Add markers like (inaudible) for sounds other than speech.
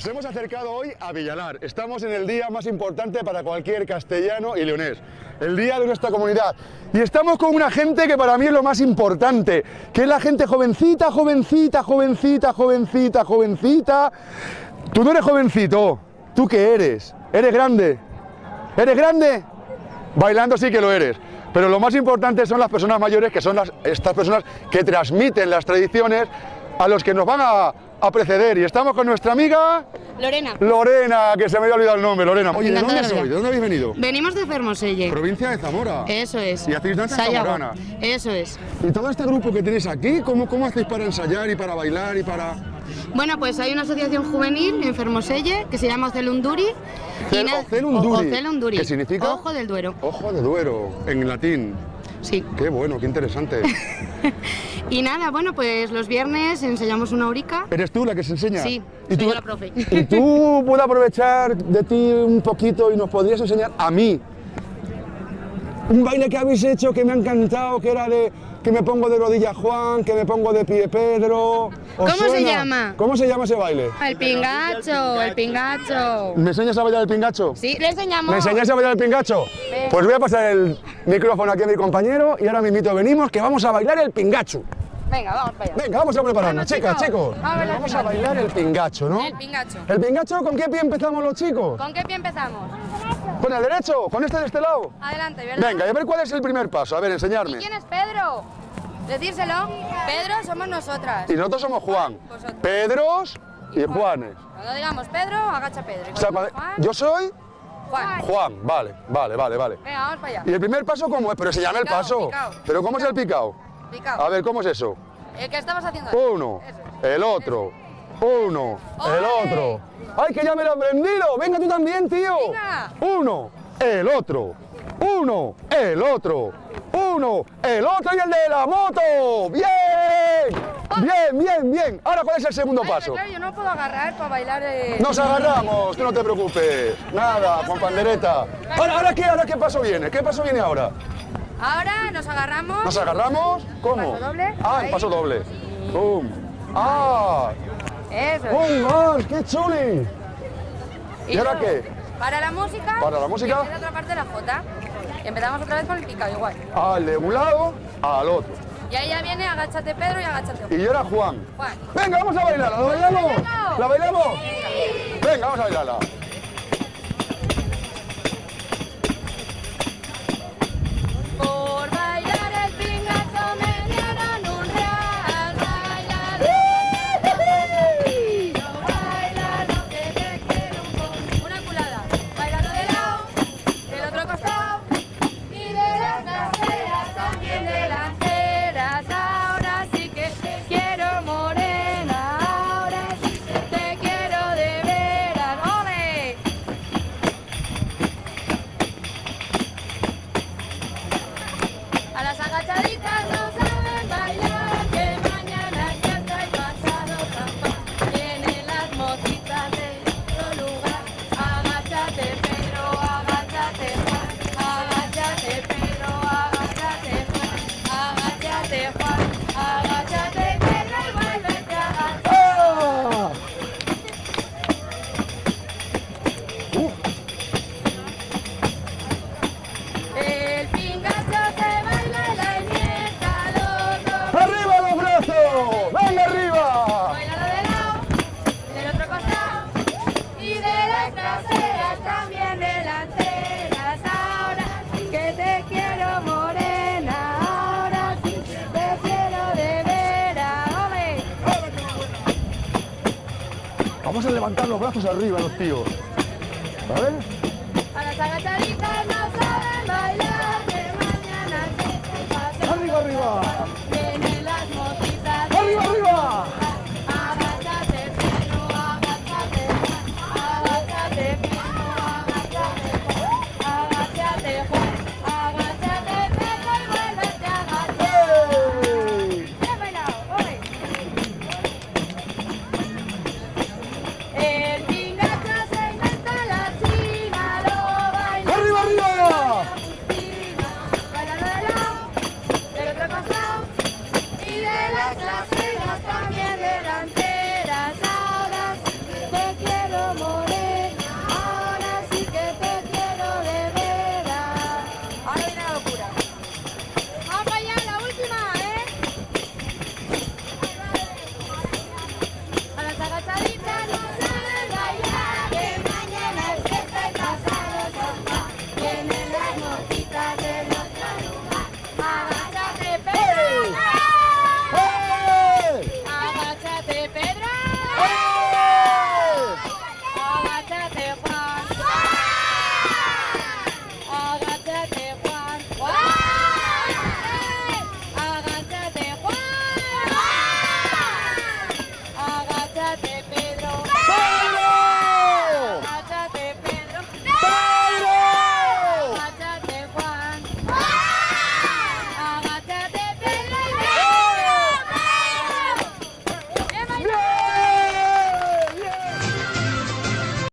Nos hemos acercado hoy a Villalar. Estamos en el día más importante para cualquier castellano y leonés, el día de nuestra comunidad. Y estamos con una gente que para mí es lo más importante, que es la gente jovencita, jovencita, jovencita, jovencita, jovencita. Tú no eres jovencito, ¿tú qué eres? ¿Eres grande? ¿Eres grande? Bailando sí que lo eres. Pero lo más importante son las personas mayores, que son estas personas que transmiten las tradiciones a los que nos van a, a preceder. Y estamos con nuestra amiga... Lorena. Lorena, que se me había olvidado el nombre, Lorena. Oye, ¿de dónde de sois? ¿De dónde habéis venido? Venimos de Fermoselle. Provincia de Zamora. Eso es. Y hacéis danzas Sayago. zamoranas. Eso es. ¿Y todo este grupo que tenéis aquí, cómo, cómo hacéis para ensayar y para bailar y para...? Bueno, pues hay una asociación juvenil en Fermoselle que se llama Ocelunduri. Cel- Ocelunduri. ¿Qué significa? Ojo del Duero. Ojo de Duero, en latín. Sí. Qué bueno, qué interesante. (laughs) Y nada, bueno, pues los viernes enseñamos una aurica. ¿Eres tú la que se enseña? Sí, ¿Y soy tú, yo la profe. ¿Y tú (laughs) puedo aprovechar de ti un poquito y nos podrías enseñar a mí un baile que habéis hecho que me ha encantado, que era de que me pongo de rodillas Juan, que me pongo de pie Pedro? ¿Os ¿Cómo se llama? ¿Cómo se llama ese baile? El pingacho, el pingacho. ¿Me enseñas a bailar el pingacho? Sí, le enseñamos. ¿Me enseñáis a bailar el pingacho? Pues voy a pasar el micrófono aquí a mi compañero y ahora mismito venimos que vamos a bailar el pingacho. Venga, vamos para allá. Venga, vamos a prepararnos, chicas, chicos. Vamos a bailar Vamos el a bailar el pingacho, ¿no? El pingacho. ¿El pingacho con qué pie empezamos los chicos? ¿Con qué pie empezamos? ¿Con el derecho? ¿Con este de este lado? Adelante, ¿verdad? Venga, y a ver cuál es el primer paso. A ver, enseñarme. ¿Quién es Pedro? Decírselo. Pedro somos nosotras. Y nosotros somos Juan. Vosotros. Pedros y Juanes. Cuando digamos Pedro, agacha Pedro. Y O sea, cuando cuando- Juan, yo soy Juan. Juan. Vale, vale, vale, vale. Venga, vamos para allá. ¿Y el primer paso cómo es? Pero enseñame el Picao, paso. picao. ¿Pero cómo es el picao? A ver, ¿cómo es eso? El que estabas haciendo. Uno, Eso el otro, uno, el otro. ¡Ay, que ya me lo he aprendido! ¡Venga tú también, tío! Venga. Uno, el otro, uno, el otro, uno, el otro y el de la moto. ¡Bien! Bien, bien, bien. Ahora, ¿cuál es el segundo Ay, paso? claro, yo no puedo agarrar para bailar. eh. Nos agarramos, tú no te preocupes. Nada, con pandereta. Ahora, ¿ahora qué? ¿Ahora qué paso viene? ¿Qué paso viene ahora? Ahora nos agarramos. ¿Nos agarramos? ¿Cómo? Paso doble, Ah, el paso doble. ¡Pum! ¡Ah! Eso. es. ¡Un más! ¡Qué chuli! ¿Y ahora qué? Para la música. Para la música. Y otra parte de la J. Y empezamos otra vez con el picado igual. Al de un lado, al otro. Y ahí ya viene agáchate Pedro y agáchate Juan. Y era Juan. Juan. Venga, vamos a bailarla. ¿La bailamos? bailamos? ¿La bailamos? Venga, vamos a bailarla. Vamos a levantar los brazos arriba los tíos. ¿Vale? A las agachaditas,